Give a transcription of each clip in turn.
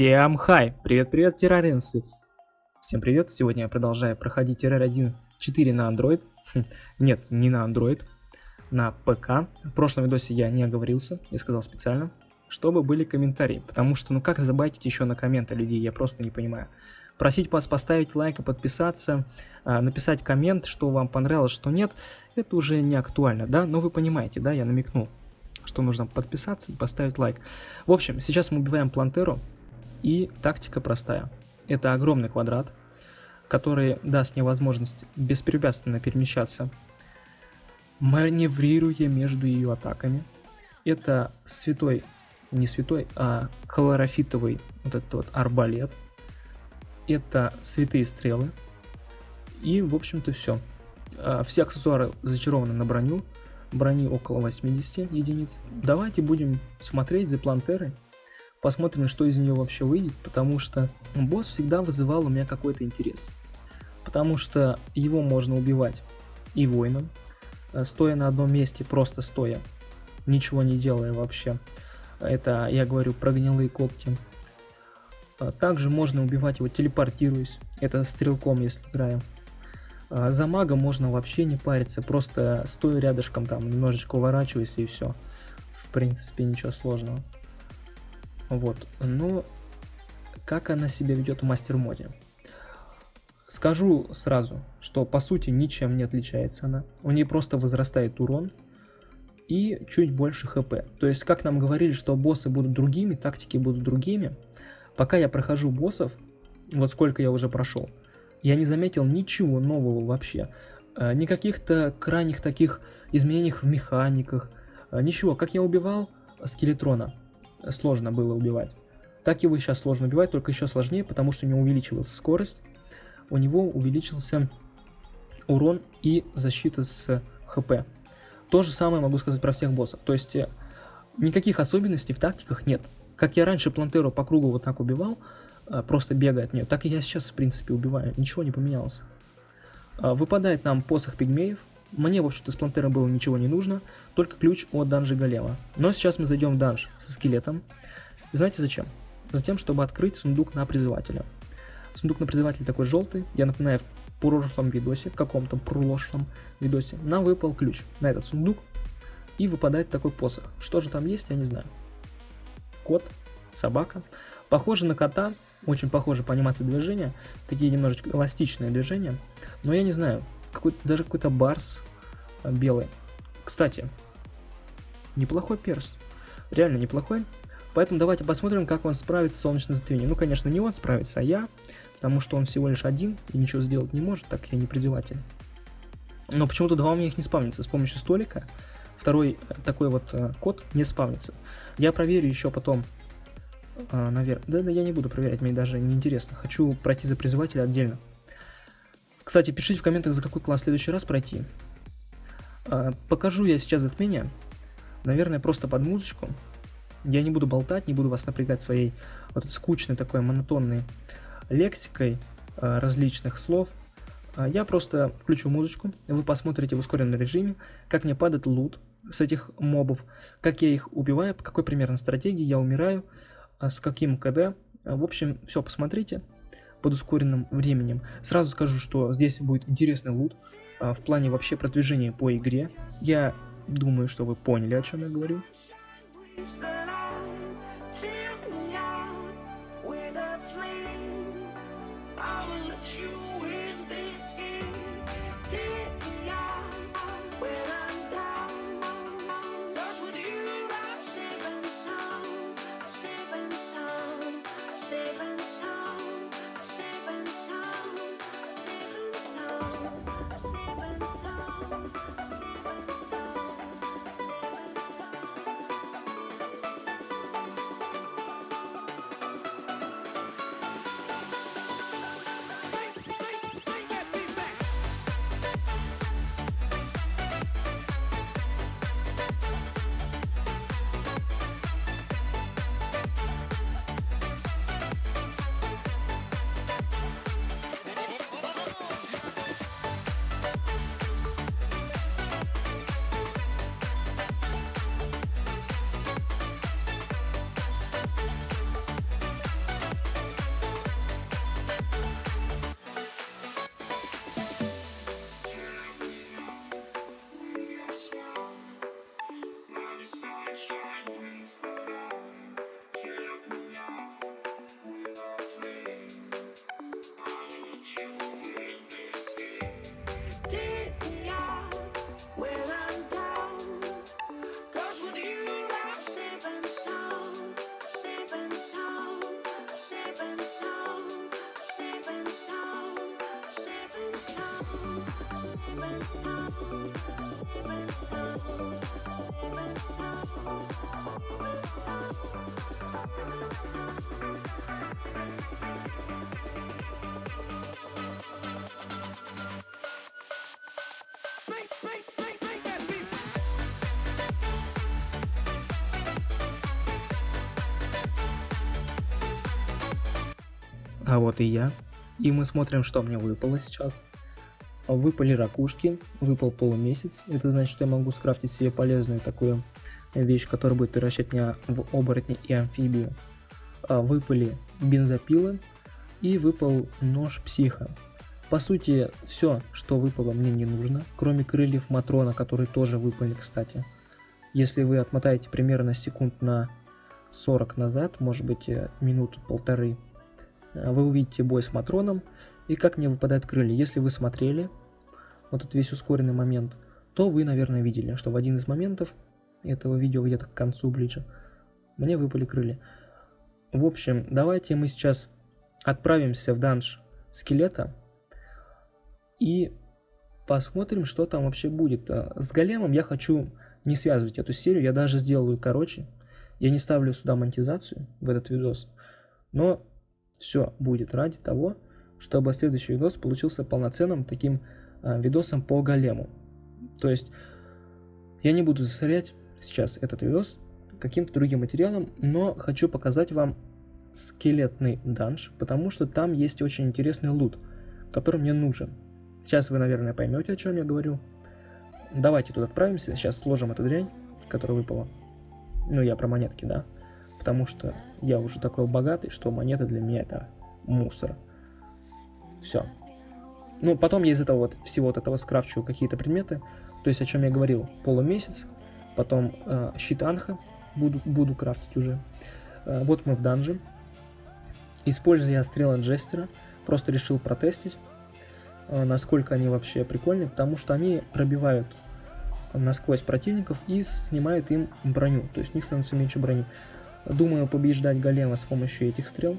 Всем хай! Привет-привет, терраринцы! Всем привет! Сегодня я продолжаю проходить террар 1.4 на Android. Хм, нет, не на Android, на ПК. В прошлом видосе я не оговорился, я сказал специально, чтобы были комментарии. Потому что, ну как забайтить еще на комменты людей, я просто не понимаю. Просить вас поставить лайк и подписаться, а, написать коммент, что вам понравилось, что нет, это уже не актуально, да? Но вы понимаете, да, я намекнул что нужно подписаться и поставить лайк. В общем, сейчас мы убиваем Плантеру, и тактика простая. Это огромный квадрат, который даст мне возможность беспрепятственно перемещаться, маневрируя между ее атаками. Это святой, не святой, а хлорофитовый вот этот вот арбалет. Это святые стрелы. И, в общем-то, все. А, все аксессуары зачарованы на броню. Брони около 80 единиц. Давайте будем смотреть за плантерой. Посмотрим, что из нее вообще выйдет, потому что босс всегда вызывал у меня какой-то интерес. Потому что его можно убивать и воином, э, стоя на одном месте, просто стоя, ничего не делая вообще. Это я говорю про гнилые когти. А также можно убивать его телепортируясь, это стрелком, если играем. А за мага можно вообще не париться, просто стоя рядышком там, немножечко уворачиваясь и все. В принципе, ничего сложного. Вот, но как она себя ведет в мастер-моде? Скажу сразу, что по сути ничем не отличается она. У нее просто возрастает урон и чуть больше хп. То есть, как нам говорили, что боссы будут другими, тактики будут другими. Пока я прохожу боссов, вот сколько я уже прошел, я не заметил ничего нового вообще. Э, никаких-то крайних таких изменений в механиках. Э, ничего, как я убивал скелетрона, сложно было убивать. Так его сейчас сложно убивать, только еще сложнее, потому что у него увеличивалась скорость, у него увеличился урон и защита с хп. То же самое могу сказать про всех боссов. То есть э, никаких особенностей в тактиках нет. Как я раньше Плантеру по кругу вот так убивал, э, просто бегая от нее, так и я сейчас в принципе убиваю. Ничего не поменялось. Э, выпадает нам посох пигмеев. Мне, в общем-то, с Плантера было ничего не нужно, только ключ от данжа Голема. Но сейчас мы зайдем в данж со скелетом. И знаете зачем? Затем, чтобы открыть сундук на призывателя. Сундук на призывателя такой желтый. Я напоминаю, в прошлом видосе, в каком-то прошлом видосе, нам выпал ключ на этот сундук. И выпадает такой посох. Что же там есть, я не знаю. Кот, собака. Похоже на кота, очень похоже по анимации движения. Такие немножечко эластичные движения. Но я не знаю, какой даже какой-то барс э, белый. Кстати, неплохой перс. Реально неплохой. Поэтому давайте посмотрим, как он справится с солнечным затмением. Ну, конечно, не он справится, а я. Потому что он всего лишь один и ничего сделать не может, так я не призыватель. Но почему-то два у меня их не спавнится. С помощью столика второй э, такой вот э, код не спавнится. Я проверю еще потом, э, наверное. Да, да, я не буду проверять, мне даже не интересно. Хочу пройти за призывателя отдельно. Кстати, пишите в комментах, за какой класс в следующий раз пройти. А, покажу я сейчас затмение. Наверное, просто под музычку. Я не буду болтать, не буду вас напрягать своей вот скучной такой монотонной лексикой а, различных слов. А, я просто включу музычку, вы посмотрите в ускоренном режиме, как мне падает лут с этих мобов, как я их убиваю, по какой примерно стратегии я умираю, с каким КД. В общем, все посмотрите под ускоренным временем. Сразу скажу, что здесь будет интересный лут а, в плане вообще продвижения по игре. Я думаю, что вы поняли, о чем я говорю. А вот и я. И мы смотрим, что мне выпало сейчас. Выпали ракушки, выпал полумесяц. Это значит, что я могу скрафтить себе полезную такую вещь, которая будет превращать меня в оборотни и амфибию. А, выпали бензопилы и выпал нож психа. По сути, все, что выпало, мне не нужно, кроме крыльев Матрона, которые тоже выпали, кстати. Если вы отмотаете примерно секунд на 40 назад, может быть э, минут полторы, э, вы увидите бой с Матроном и как мне выпадают крылья. Если вы смотрели вот этот весь ускоренный момент, то вы, наверное, видели, что в один из моментов этого видео где-то к концу ближе мне выпали крылья. В общем, давайте мы сейчас отправимся в данж скелета и посмотрим, что там вообще будет. А, с големом я хочу не связывать эту серию, я даже сделаю короче. Я не ставлю сюда монетизацию в этот видос, но все будет ради того, чтобы следующий видос получился полноценным таким видосом по голему. То есть я не буду засорять сейчас этот видос каким-то другим материалом, но хочу показать вам скелетный данж, потому что там есть очень интересный лут, который мне нужен. Сейчас вы, наверное, поймете, о чем я говорю. Давайте тут отправимся, сейчас сложим эту дрянь, которая выпала. Ну, я про монетки, да. Потому что я уже такой богатый, что монеты для меня это мусор. Все. Ну, потом я из этого вот, всего вот этого скрафчу какие-то предметы. То есть, о чем я говорил, полумесяц. Потом э, щит Анха буду, буду крафтить уже. Э, вот мы в данже. Используя стрелы Джестера, просто решил протестить. Э, насколько они вообще прикольные, потому что они пробивают насквозь противников и снимают им броню, то есть у них становится меньше брони. Думаю побеждать голема с помощью этих стрел,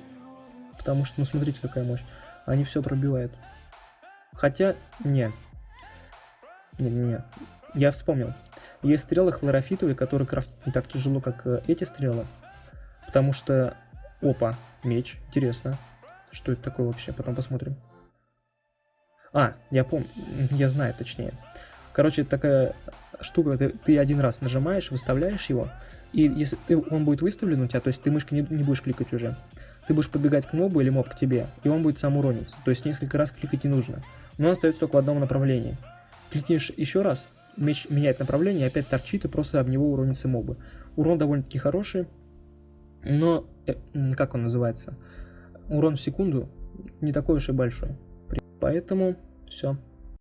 потому что, ну смотрите какая мощь, они все пробивают. Хотя, не, не-не-не, я вспомнил, есть стрелы хлорофитовые, которые крафтить не так тяжело, как э, эти стрелы, потому что, опа, меч, интересно, что это такое вообще, потом посмотрим. А, я помню, я знаю точнее. Короче, такая штука, ты, ты один раз нажимаешь, выставляешь его, и если ты, он будет выставлен у тебя, то есть ты мышкой не, не будешь кликать уже, ты будешь подбегать к мобу или моб к тебе, и он будет сам урониться. То есть несколько раз кликать не нужно. Но он остается только в одном направлении. Кликнешь еще раз, меч меняет направление, опять торчит, и просто об него уронится мобы. Урон довольно-таки хороший, но, э, как он называется, урон в секунду не такой уж и большой. Поэтому все.